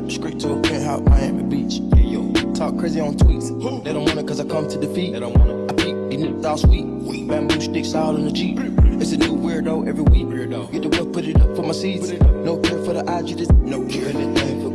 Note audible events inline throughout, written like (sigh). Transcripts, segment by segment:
trap straight to a penthouse, Miami Beach. Hey, yo. Talk crazy on tweets. They don't want it cause I come to defeat. They don't want it. I peek, these niggas all sweet. Bamboo sticks all in the Jeep. It's a new weirdo every week. Weirdo. Get the whip, put it up for my seeds. No care for the IG, just no care. Anything for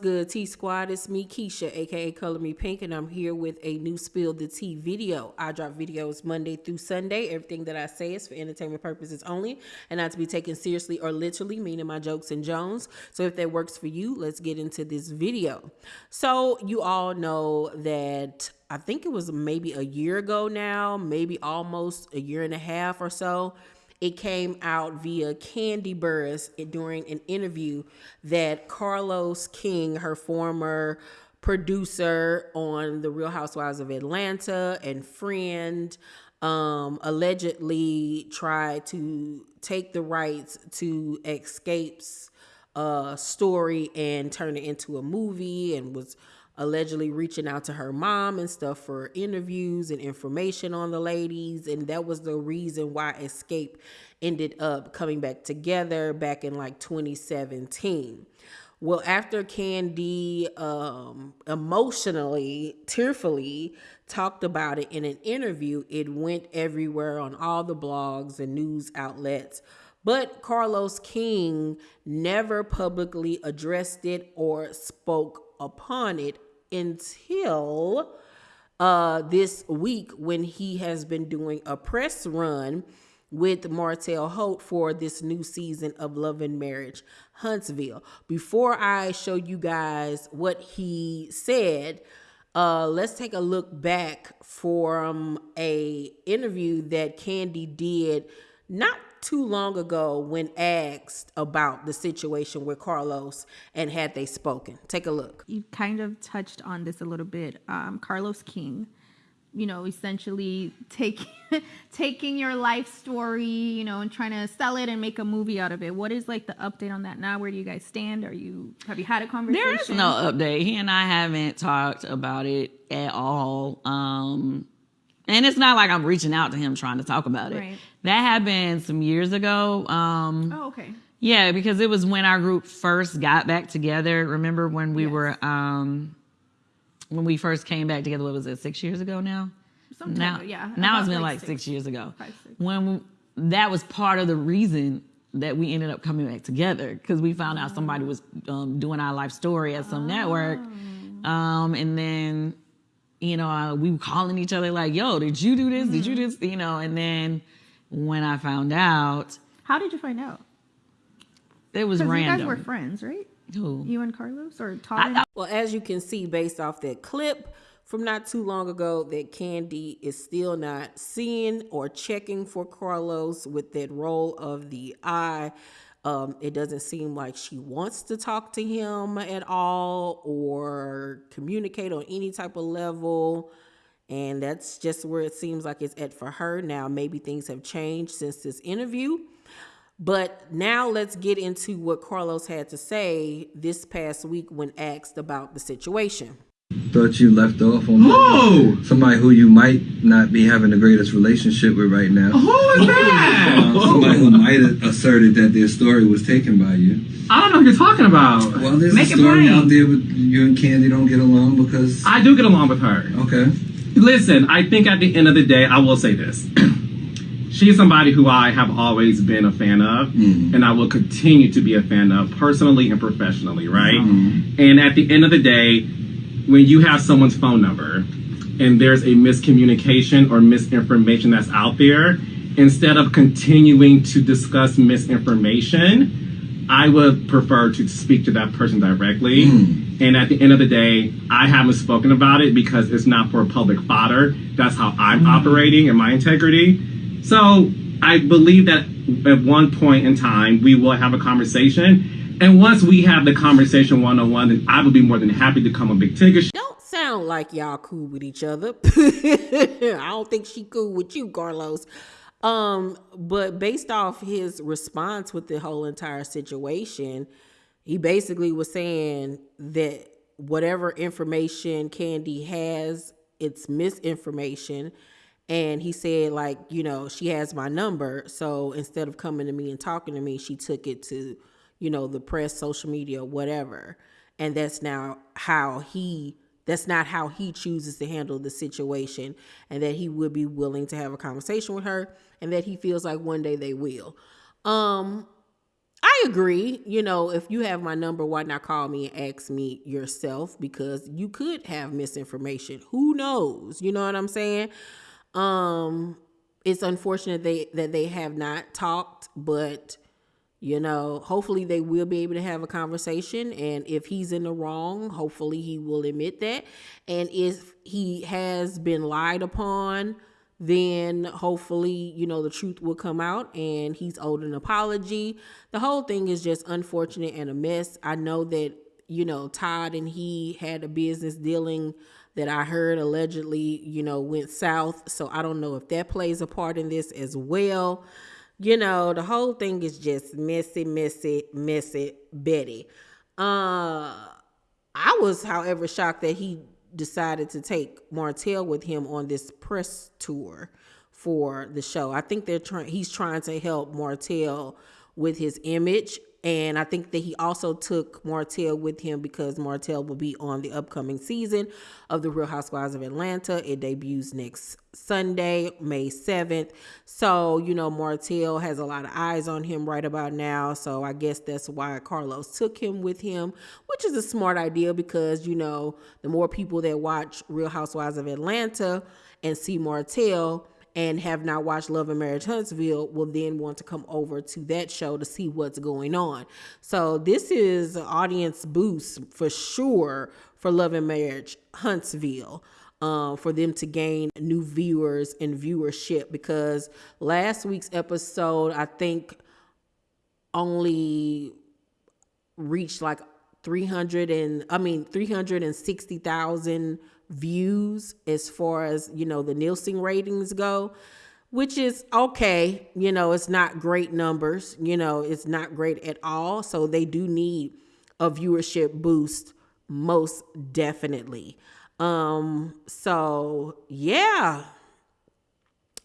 Good, T Squad? It's me, Keisha, aka Color Me Pink, and I'm here with a new Spill the Tea video. I drop videos Monday through Sunday. Everything that I say is for entertainment purposes only and not to be taken seriously or literally, meaning my jokes and Jones. So if that works for you, let's get into this video. So, you all know that I think it was maybe a year ago now, maybe almost a year and a half or so it came out via Kandi Burruss during an interview that Carlos King, her former producer on The Real Housewives of Atlanta and friend, um, allegedly tried to take the rights to Xscape's uh, story and turn it into a movie and was allegedly reaching out to her mom and stuff for interviews and information on the ladies. And that was the reason why Xscape ended up coming back together back in like 2017. Well, after Kandi um, emotionally, tearfully talked about it in an interview, it went everywhere on all the blogs and news outlets. But Carlos King never publicly addressed it or spoke upon it until uh, this week when he has been doing a press run with Martell Holt for this new season of Love and Marriage Huntsville. Before I show you guys what he said, uh, let's take a look back from a interview that Kandi did not too long ago when asked about the situation with Carlos and had they spoken. Take a look. You kind of touched on this a little bit. Um, Carlos King, you know, essentially taking (laughs) taking your life story, you know, and trying to sell it and make a movie out of it. What is like the update on that now? Where do you guys stand? Are you have you had a conversation? There is no update. He and I haven't talked about it at all. Um, and it's not like I'm reaching out to him trying to talk about it. Right. That happened some years ago. Um, Oh, okay. yeah, because it was when our group first got back together. Remember when we Yes. were um, when we first came back together? What was it? Six years ago now. Sometime now, yeah. Now it's been like like six- six, years ago. five, six. When we, that was part of the reason that we ended up coming back together because we found out somebody was um, doing our life story at some network, Oh. um, and then you know uh, we were calling each other like, "Yo, did you do this? Did you Mm-hmm. this?" You know, and then when I found out, How did you find out? it was Because you guys were friends, right? Who? You and Carlos or Todd? I- and- I- Well, as you can see based off that clip from not too long ago, that Kandi is still not seeing or checking for Carlos with that roll of the eye. Um, it doesn't seem like she wants to talk to him at all or communicate on any type of level. And that's just where it seems like it's at for her. Now, maybe things have changed since this interview. But now let's get into what Carlos had to say this past week when asked about the situation. Thought you left off on somebody who you might not be having the greatest relationship with right now. Who is that? Somebody who might have asserted that their story was taken by you. I don't know what you're talking about. Well, there's Make a story out there with you and Kandi don't get along because. I do get along with her. okay. Listen, I think at the end of the day, I will say this. (clears throat) She's somebody who I have always been a fan of, Mm. and I will continue to be a fan of personally and professionally, right? Mm-hmm. And at the end of the day, when you have someone's phone number and there's a miscommunication or misinformation that's out there, instead of continuing to discuss misinformation, I would prefer to speak to that person directly. Mm. And at the end of the day, I haven't spoken about it because it's not for public fodder. That's how I'm operating and my integrity. So I believe that at one point in time, we will have a conversation. And once we have the conversation one on one, then I would be more than happy to come a big ticket. Don't sound like y'all cool with each other. (laughs) I don't think she cool with you, Carlos. Um, but based off his response with the whole entire situation, he basically was saying that whatever information Kandi has, it's misinformation, And he said, like, you know, she has my number. So instead of coming to me and talking to me, she took it to, you know, the press, social media, whatever. And that's now how he that's not how he chooses to handle the situation and that he would be willing to have a conversation with her and that he feels like one day they will. Um i agree you know if you have my number why not call me and ask me yourself? Because you could have misinformation. Who knows? You know what i'm saying? Um it's unfortunate they that they have not talked but you know hopefully they will be able to have a conversation and if he's in the wrong hopefully he will admit that. And if he has been lied upon then hopefully you know the truth will come out and he's owed an apology. The whole thing is just unfortunate and a mess. I know that you know todd and he had a business dealing that i heard allegedly you know went south. So i don't know if that plays a part in this as well you know, the whole thing is just messy, messy, messy Betty. Uh I was, however, shocked that he decided to take Martell with him on this press tour for the show. I think they're trying he's trying to help Martell with his image and I think that he also took Martell with him because Martell will be on the upcoming season of The Real Housewives of Atlanta. It debuts next Sunday, May 7th. So, you know, Martell has a lot of eyes on him right about now. So I guess that's why Carlos took him with him, which is a smart idea because, you know, the more people that watch Real Housewives of Atlanta and see Martell, and have not watched Love and Marriage Huntsville will then want to come over to that show to see what's going on. So this is audience boost for sure for Love and Marriage Huntsville. Um, for them to gain new viewers and viewership because last week's episode, I think, only reached like 300 and I mean 360,000 views as far as you know the Nielsen ratings go which is okay you know it's not great numbers you know it's not great at all. So they do need a viewership boost most definitely. Um so yeah.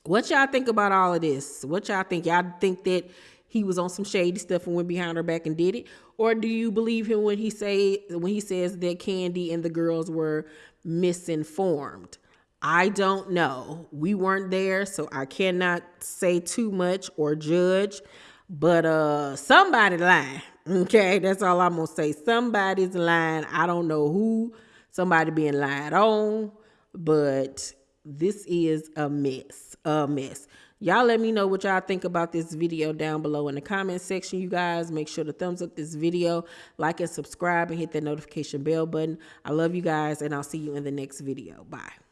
What y'all think about all of this? What y'all think? Y'all think that he was on some shady stuff and went behind her back and did it? Or do you believe him when he say when he says that Kandi and the girls were misinformed. I don't know. We weren't there, so I cannot say too much or judge. But uh somebody lying. Okay, that's all I'm gonna say. Somebody's lying. I don't know who. Somebody being lied on, but this is a mess. A mess. Y'all let me know what y'all think about this video down below in the comment section, you guys. Make sure to thumbs up this video, like and subscribe, and hit that notification bell button. I love you guys, and I'll see you in the next video. Bye.